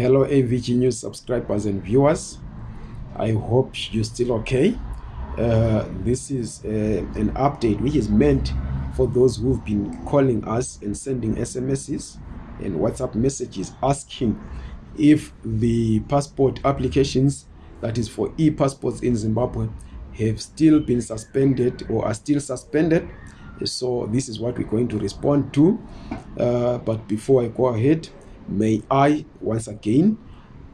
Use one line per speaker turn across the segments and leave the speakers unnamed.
Hello AVG News subscribers and viewers. I hope you're still okay. Uh, this is uh, an update which is meant for those who've been calling us and sending SMSs and WhatsApp messages asking if the passport applications, that is for e-passports in Zimbabwe, have still been suspended or are still suspended. So this is what we're going to respond to. Uh, but before I go ahead, may I once again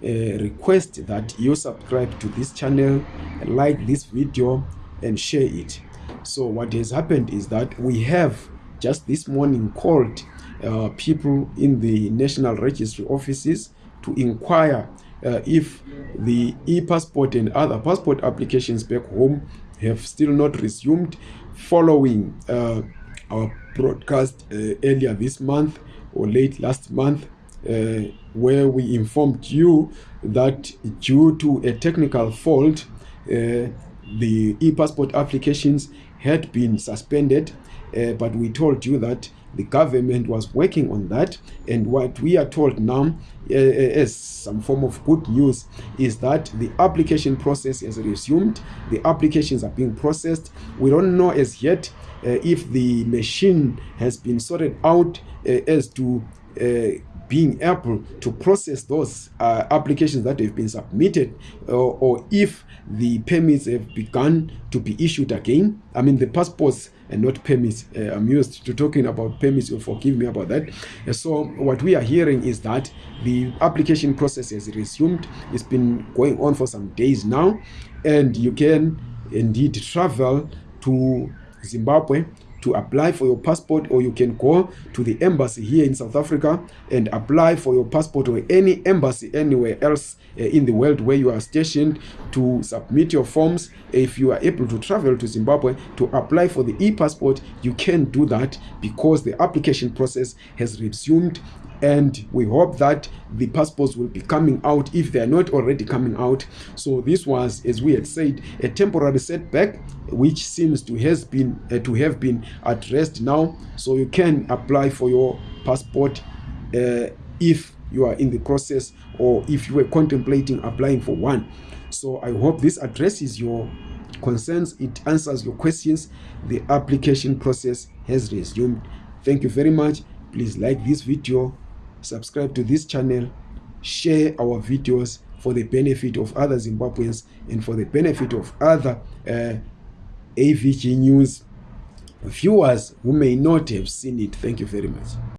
uh, request that you subscribe to this channel, like this video and share it. So what has happened is that we have just this morning called uh, people in the National Registry offices to inquire uh, if the e-passport and other passport applications back home have still not resumed following uh, our broadcast uh, earlier this month or late last month uh, where we informed you that due to a technical fault, uh, the e-passport applications had been suspended, uh, but we told you that the government was working on that. And what we are told now uh, as some form of good news is that the application process has resumed. The applications are being processed. We don't know as yet uh, if the machine has been sorted out uh, as to uh, being able to process those uh, applications that have been submitted uh, or if the permits have begun to be issued again. I mean the passports and not permits uh, i'm used to talking about permits you'll forgive me about that. So what we are hearing is that the application process has resumed. It's been going on for some days now and you can indeed travel to zimbabwe to apply for your passport or you can go to the embassy here in South Africa and apply for your passport or any embassy anywhere else uh, in the world where you are stationed to submit your forms. If you are able to travel to Zimbabwe to apply for the e-passport you can do that because the application process has resumed and we hope that the passports will be coming out if they are not already coming out. So this was as we had said a temporary setback which seems to has been uh, to have been addressed now. So you can apply for your passport uh, if you are in the process or if you were contemplating applying for one. So i hope this addresses your concerns. It answers your questions. The application process has resumed. Thank you very much. Please like this video subscribe to this channel share our videos for the benefit of other zimbabweans and for the benefit of other uh, avg news viewers who may not have seen it. Thank you very much